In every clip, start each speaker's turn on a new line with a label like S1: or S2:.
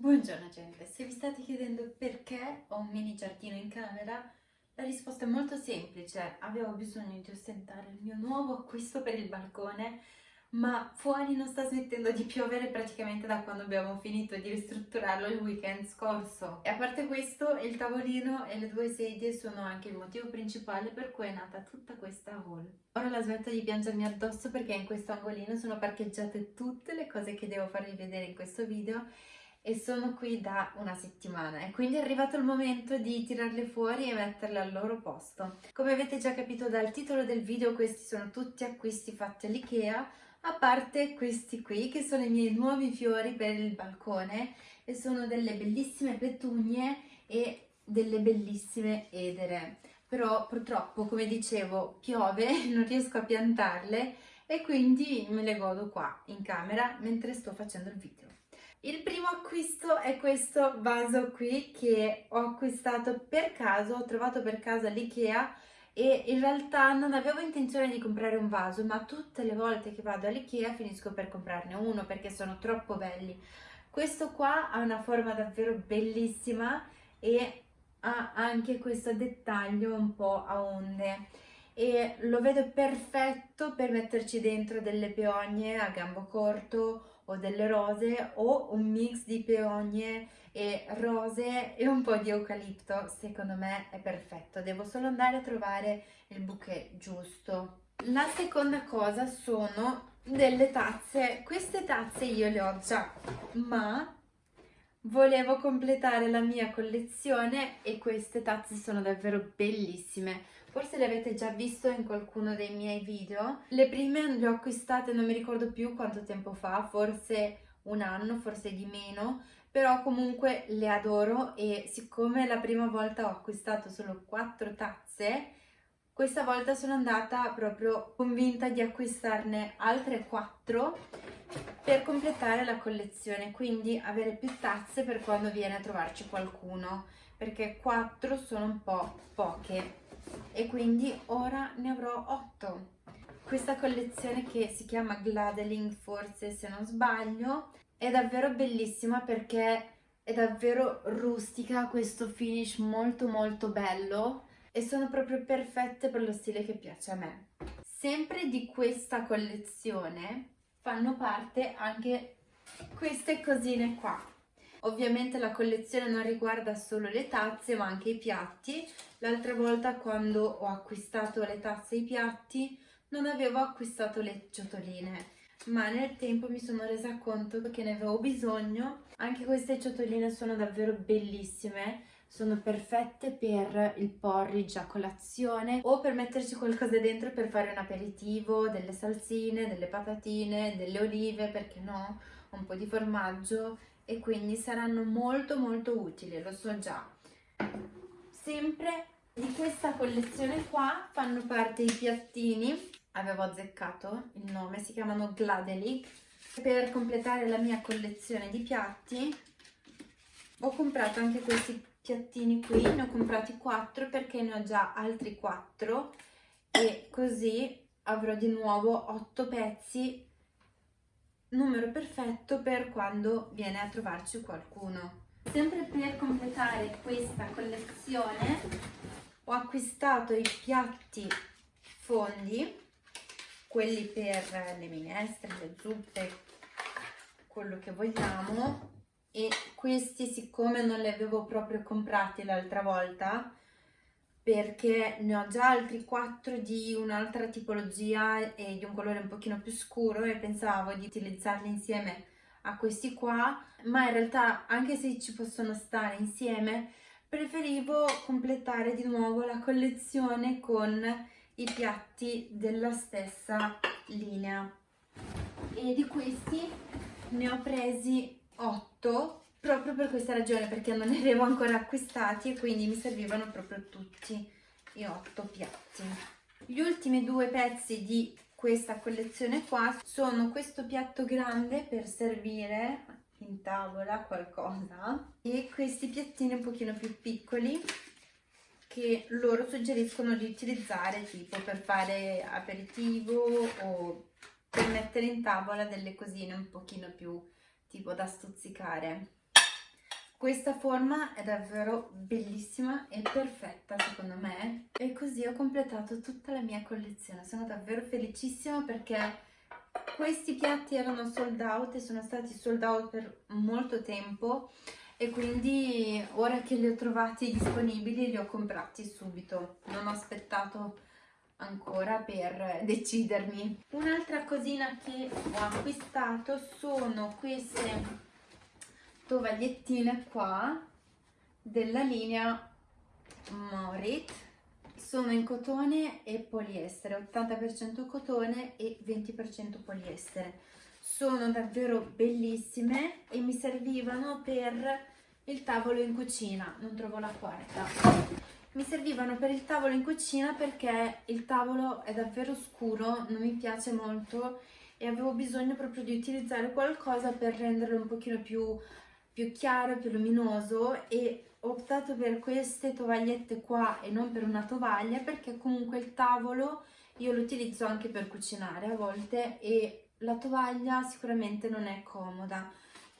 S1: Buongiorno gente, se vi state chiedendo perché ho un mini giardino in camera, la risposta è molto semplice, avevo bisogno di ostentare il mio nuovo acquisto per il balcone ma fuori non sta smettendo di piovere praticamente da quando abbiamo finito di ristrutturarlo il weekend scorso. E a parte questo, il tavolino e le due sedie sono anche il motivo principale per cui è nata tutta questa haul. Ora la smetto di piangermi addosso perché in questo angolino sono parcheggiate tutte le cose che devo farvi vedere in questo video e sono qui da una settimana. E quindi è arrivato il momento di tirarle fuori e metterle al loro posto. Come avete già capito dal titolo del video questi sono tutti acquisti fatti all'Ikea a parte questi qui che sono i miei nuovi fiori per il balcone e sono delle bellissime petunie e delle bellissime edere. Però purtroppo come dicevo piove non riesco a piantarle e quindi me le godo qua in camera mentre sto facendo il video il primo acquisto è questo vaso qui che ho acquistato per caso, ho trovato per caso all'Ikea e in realtà non avevo intenzione di comprare un vaso ma tutte le volte che vado all'Ikea finisco per comprarne uno perché sono troppo belli. Questo qua ha una forma davvero bellissima e ha anche questo dettaglio un po' a onde. E lo vedo perfetto per metterci dentro delle peogne a gambo corto o delle rose o un mix di peogne e rose e un po' di eucalipto secondo me è perfetto. Devo solo andare a trovare il bouquet giusto. La seconda cosa sono delle tazze. Queste tazze io le ho già ma volevo completare la mia collezione e queste tazze sono davvero bellissime forse le avete già visto in qualcuno dei miei video. Le prime le ho acquistate non mi ricordo più quanto tempo fa forse un anno forse di meno però comunque le adoro e siccome la prima volta ho acquistato solo quattro tazze questa volta sono andata proprio convinta di acquistarne altre quattro per completare la collezione quindi avere più tazze per quando viene a trovarci qualcuno perché quattro sono un po' poche e quindi ora ne avrò 8 questa collezione che si chiama Gladeling forse se non sbaglio è davvero bellissima perché è davvero rustica questo finish molto molto bello e sono proprio perfette per lo stile che piace a me. Sempre di questa collezione fanno parte anche queste cosine qua Ovviamente la collezione non riguarda solo le tazze ma anche i piatti. L'altra volta quando ho acquistato le tazze e i piatti non avevo acquistato le ciotoline ma nel tempo mi sono resa conto che ne avevo bisogno. Anche queste ciotoline sono davvero bellissime, sono perfette per il porridge a colazione o per metterci qualcosa dentro per fare un aperitivo, delle salsine, delle patatine, delle olive, perché no? Un po' di formaggio e quindi saranno molto molto utili, lo so già. Sempre di questa collezione qua fanno parte i piattini, avevo azzeccato il nome, si chiamano Gladelic. Per completare la mia collezione di piatti ho comprato anche questi piattini qui, ne ho comprati 4 perché ne ho già altri 4 e così avrò di nuovo 8 pezzi numero perfetto per quando viene a trovarci qualcuno. Sempre per completare questa collezione ho acquistato i piatti fondi, quelli per le minestre, le zuppe, quello che vogliamo e questi siccome non li avevo proprio comprati l'altra volta perché ne ho già altri quattro di un'altra tipologia e di un colore un pochino più scuro e pensavo di utilizzarli insieme a questi qua ma in realtà anche se ci possono stare insieme preferivo completare di nuovo la collezione con i piatti della stessa linea. E di questi ne ho presi 8 proprio per questa ragione perché non ne avevo ancora acquistati e quindi mi servivano proprio tutti i otto piatti. Gli ultimi due pezzi di questa collezione qua sono questo piatto grande per servire in tavola qualcosa e questi piattini un pochino più piccoli che loro suggeriscono di utilizzare tipo per fare aperitivo o per mettere in tavola delle cosine un pochino più tipo da stuzzicare Questa forma è davvero bellissima e perfetta secondo me e così ho completato tutta la mia collezione. Sono davvero felicissima perché questi piatti erano sold out e sono stati sold out per molto tempo e quindi ora che li ho trovati disponibili li ho comprati subito. Non ho aspettato ancora per decidermi. Un'altra cosina che ho acquistato sono queste tovagliettine qua della linea Morit. Sono in cotone e poliestere 80% cotone e 20% poliestere. Sono davvero bellissime e mi servivano per il tavolo in cucina. Non trovo la quarta. Mi servivano per il tavolo in cucina perché il tavolo è davvero scuro non mi piace molto e avevo bisogno proprio di utilizzare qualcosa per renderlo un pochino più più chiaro, più luminoso e ho optato per queste tovagliette qua e non per una tovaglia perché comunque il tavolo io lo utilizzo anche per cucinare a volte e la tovaglia sicuramente non è comoda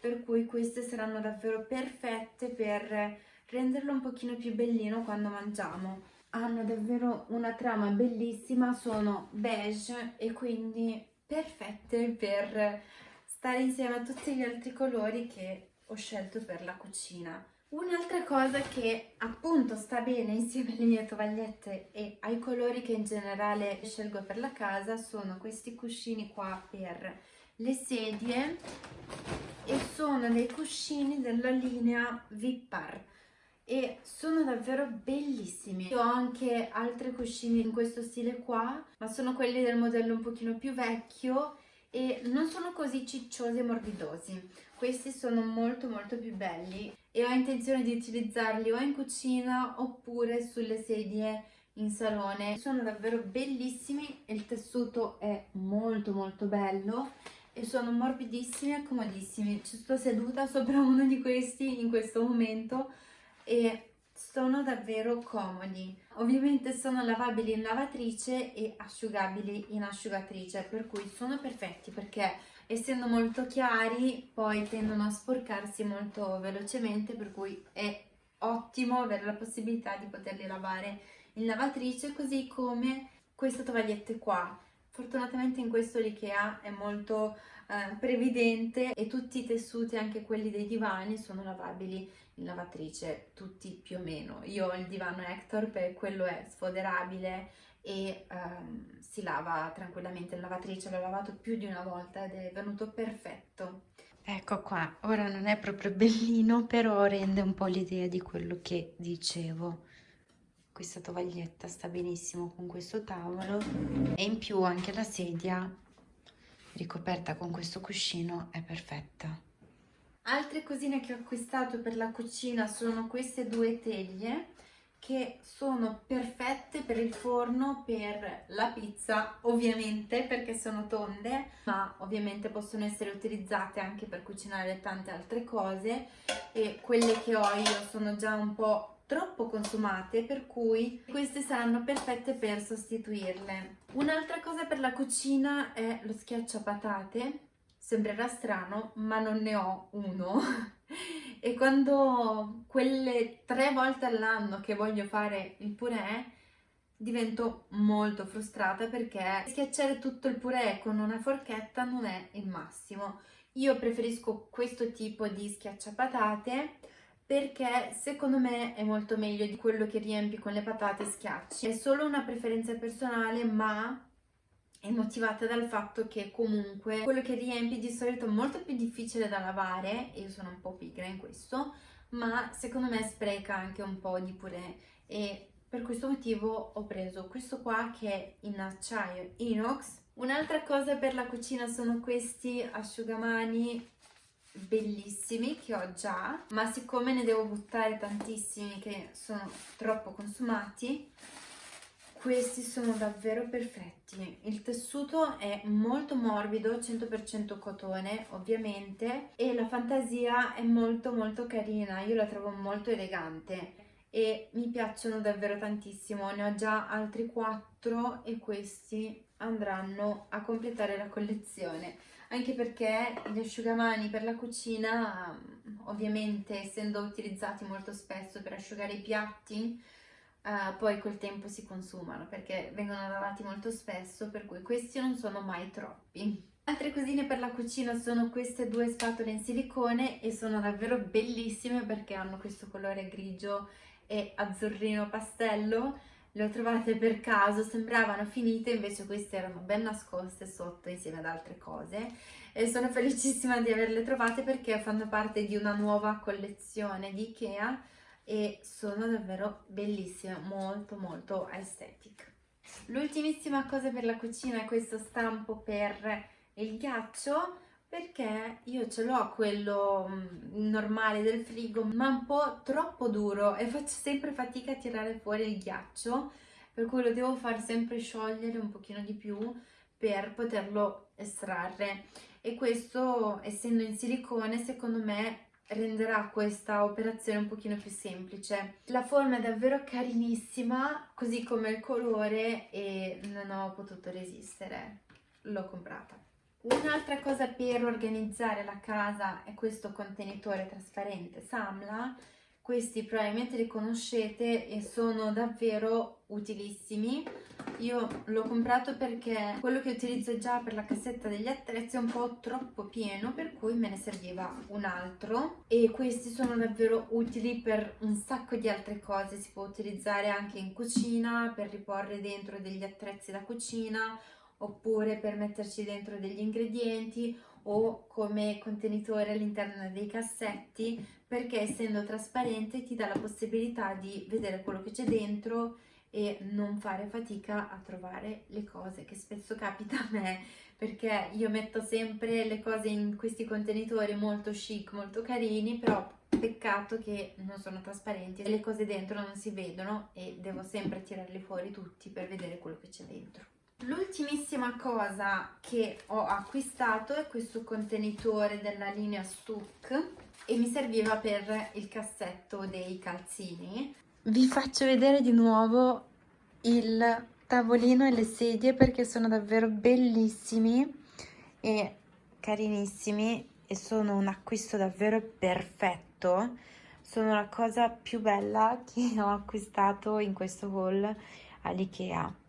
S1: per cui queste saranno davvero perfette per renderlo un pochino più bellino quando mangiamo. Hanno davvero una trama bellissima sono beige e quindi perfette per stare insieme a tutti gli altri colori che ho scelto per la cucina. Un'altra cosa che appunto sta bene insieme alle mie tovagliette e ai colori che in generale scelgo per la casa sono questi cuscini qua per le sedie e sono dei cuscini della linea Vipar e sono davvero bellissimi. Io ho anche altri cuscini in questo stile qua, ma sono quelli del modello un pochino più vecchio e non sono così cicciosi e morbidosi questi sono molto molto più belli e ho intenzione di utilizzarli o in cucina oppure sulle sedie in salone. Sono davvero bellissimi il tessuto è molto molto bello e sono morbidissimi e comodissimi. Ci sto seduta sopra uno di questi in questo momento e sono davvero comodi ovviamente sono lavabili in lavatrice e asciugabili in asciugatrice per cui sono perfetti perché essendo molto chiari poi tendono a sporcarsi molto velocemente per cui è ottimo avere la possibilità di poterli lavare in lavatrice così come queste tovagliette qua. Fortunatamente in questo l'Ikea è molto eh, previdente e tutti i tessuti anche quelli dei divani sono lavabili in lavatrice tutti più o meno io ho il divano Hector per quello è sfoderabile e um, si lava tranquillamente in lavatrice, l'ho lavato più di una volta ed è venuto perfetto. Ecco qua, ora non è proprio bellino, però rende un po' l'idea di quello che dicevo. Questa tovaglietta sta benissimo con questo tavolo e in più anche la sedia ricoperta con questo cuscino è perfetta. Altre cosine che ho acquistato per la cucina sono queste due teglie che sono perfette per il forno, per la pizza, ovviamente perché sono tonde, ma ovviamente possono essere utilizzate anche per cucinare tante altre cose e quelle che ho io sono già un po' troppo consumate per cui queste saranno perfette per sostituirle. Un'altra cosa per la cucina è lo schiacciapatate, sembrerà strano ma non ne ho uno e quando quelle tre volte all'anno che voglio fare il purè divento molto frustrata perché schiacciare tutto il purè con una forchetta non è il massimo. Io preferisco questo tipo di schiacciapatate perché secondo me è molto meglio di quello che riempi con le patate e schiacci. È solo una preferenza personale ma è motivata dal fatto che comunque quello che riempi di solito è molto più difficile da lavare, io sono un po' pigra in questo, ma secondo me spreca anche un po' di purè e per questo motivo ho preso questo qua che è in acciaio inox. Un'altra cosa per la cucina sono questi asciugamani bellissimi che ho già, ma siccome ne devo buttare tantissimi che sono troppo consumati, questi sono davvero perfetti, il tessuto è molto morbido, 100% cotone ovviamente e la fantasia è molto molto carina, io la trovo molto elegante e mi piacciono davvero tantissimo, ne ho già altri quattro e questi andranno a completare la collezione anche perché gli asciugamani per la cucina ovviamente essendo utilizzati molto spesso per asciugare i piatti, uh, poi col tempo si consumano perché vengono lavati molto spesso, per cui questi non sono mai troppi. Altre cosine per la cucina sono queste due spatole in silicone e sono davvero bellissime perché hanno questo colore grigio e azzurrino pastello. Le ho trovate per caso, sembravano finite, invece queste erano ben nascoste sotto insieme ad altre cose e sono felicissima di averle trovate perché fanno parte di una nuova collezione di Ikea e sono davvero bellissime, molto molto aesthetic. L'ultimissima cosa per la cucina è questo stampo per il ghiaccio perché io ce l'ho quello mm, normale del frigo ma un po' troppo duro e faccio sempre fatica a tirare fuori il ghiaccio per cui lo devo far sempre sciogliere un pochino di più per poterlo estrarre e questo essendo in silicone secondo me renderà questa operazione un pochino più semplice. La forma è davvero carinissima, così come il colore e non ho potuto resistere, l'ho comprata. Un'altra cosa per organizzare la casa è questo contenitore trasparente Samla, questi probabilmente li conoscete e sono davvero utilissimi. Io l'ho comprato perché quello che utilizzo già per la cassetta degli attrezzi è un po' troppo pieno per cui me ne serviva un altro e questi sono davvero utili per un sacco di altre cose, si può utilizzare anche in cucina per riporre dentro degli attrezzi da cucina oppure per metterci dentro degli ingredienti o come contenitore all'interno dei cassetti perché essendo trasparente ti dà la possibilità di vedere quello che c'è dentro e non fare fatica a trovare le cose che spesso capita a me perché io metto sempre le cose in questi contenitori molto chic, molto carini però peccato che non sono trasparenti e le cose dentro non si vedono e devo sempre tirarli fuori tutti per vedere quello che c'è dentro L'ultimissima cosa che ho acquistato è questo contenitore della linea Stuck e mi serviva per il cassetto dei calzini. Vi faccio vedere di nuovo il tavolino e le sedie perché sono davvero bellissimi e carinissimi e sono un acquisto davvero perfetto. Sono la cosa più bella che ho acquistato in questo haul all'Ikea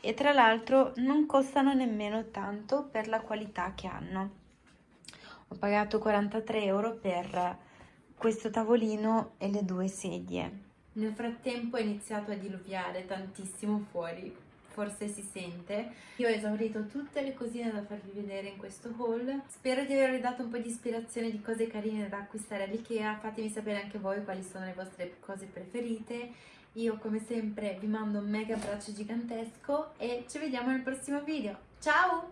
S1: e tra l'altro non costano nemmeno tanto per la qualità che hanno. Ho pagato 43 euro per questo tavolino e le due sedie. Nel frattempo è iniziato a diluviare tantissimo fuori, forse si sente. Io ho esaurito tutte le cosine da farvi vedere in questo haul. Spero di avervi dato un po' di ispirazione di cose carine da acquistare all'Ikea. Fatemi sapere anche voi quali sono le vostre cose preferite io come sempre vi mando un mega abbraccio gigantesco e ci vediamo nel prossimo video. Ciao!